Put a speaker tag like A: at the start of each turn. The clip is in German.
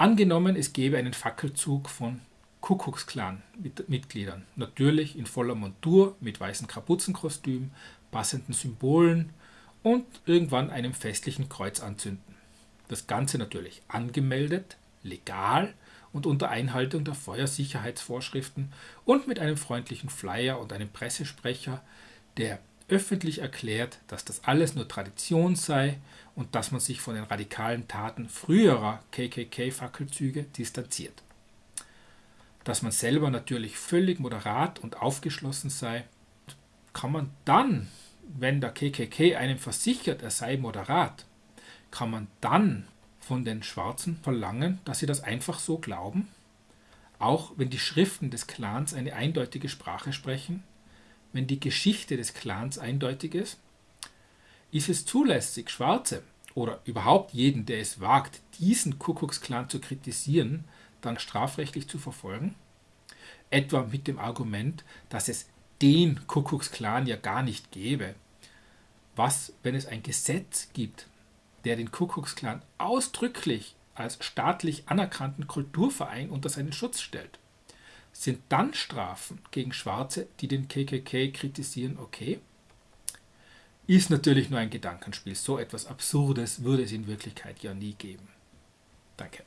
A: Angenommen, es gäbe einen Fackelzug von Kuckucksklan-Mitgliedern, natürlich in voller Montur mit weißen Kapuzenkostüm, passenden Symbolen und irgendwann einem festlichen Kreuz anzünden. Das Ganze natürlich angemeldet, legal und unter Einhaltung der Feuersicherheitsvorschriften und mit einem freundlichen Flyer und einem Pressesprecher, der öffentlich erklärt, dass das alles nur Tradition sei und dass man sich von den radikalen Taten früherer KKK-Fackelzüge distanziert. Dass man selber natürlich völlig moderat und aufgeschlossen sei, kann man dann, wenn der KKK einem versichert, er sei moderat, kann man dann von den Schwarzen verlangen, dass sie das einfach so glauben? Auch wenn die Schriften des Clans eine eindeutige Sprache sprechen? Wenn die Geschichte des Clans eindeutig ist? Ist es zulässig, Schwarze oder überhaupt jeden, der es wagt, diesen Kuckucksklan zu kritisieren, dann strafrechtlich zu verfolgen? Etwa mit dem Argument, dass es den Kuckucksklan ja gar nicht gäbe. Was, wenn es ein Gesetz gibt, der den Kuckucksklan ausdrücklich als staatlich anerkannten Kulturverein unter seinen Schutz stellt. Sind dann Strafen gegen Schwarze, die den KKK kritisieren, okay? Ist natürlich nur ein Gedankenspiel. So etwas Absurdes würde es in Wirklichkeit ja nie geben. Danke.